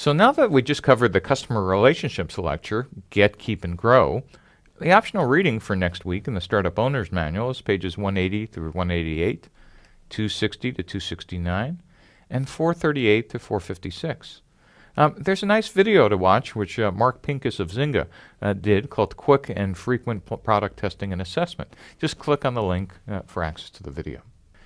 So now that we just covered the customer relationships lecture, Get, Keep, and Grow, the optional reading for next week in the Startup Owner's Manual is pages 180 through 188, 260 to 269, and 438 to 456. Um, there's a nice video to watch, which uh, Mark Pincus of Zynga uh, did, called Quick and Frequent Product Testing and Assessment. Just click on the link uh, for access to the video.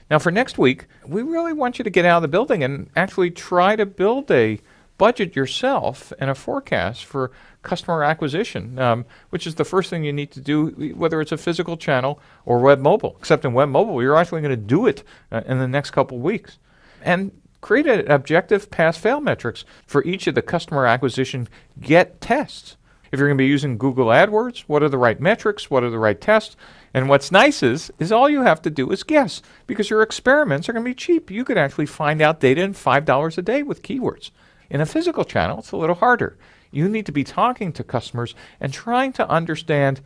Now, for next week, we really want you to get out of the building and actually try to build a budget yourself and a forecast for customer acquisition, um, which is the first thing you need to do, whether it's a physical channel or web mobile. Except in web mobile, you're actually going to do it uh, in the next couple weeks. And create an objective pass-fail metrics for each of the customer acquisition get tests. If you're going to be using Google AdWords, what are the right metrics? What are the right tests? And what's nice is, is all you have to do is guess because your experiments are going to be cheap. You could actually find out data in $5 a day with keywords. In a physical channel, it's a little harder. You need to be talking to customers and trying to understand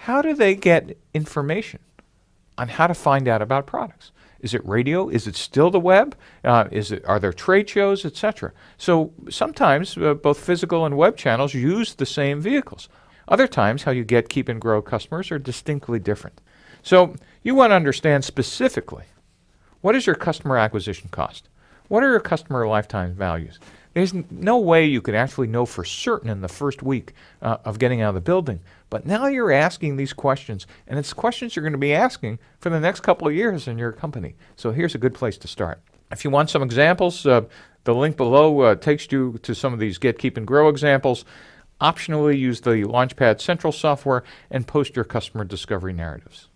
how do they get information on how to find out about products. Is it radio? Is it still the web? Uh, is it, are there trade shows, etc.? So sometimes uh, both physical and web channels use the same vehicles. Other times, how you get, keep, and grow customers are distinctly different. So you want to understand specifically what is your customer acquisition cost? What are your customer lifetime values? There's no way you could actually know for certain in the first week uh, of getting out of the building. But now you're asking these questions, and it's questions you're going to be asking for the next couple of years in your company. So here's a good place to start. If you want some examples, uh, the link below uh, takes you to some of these Get, Keep, and Grow examples. Optionally, use the Launchpad Central software and post your customer discovery narratives.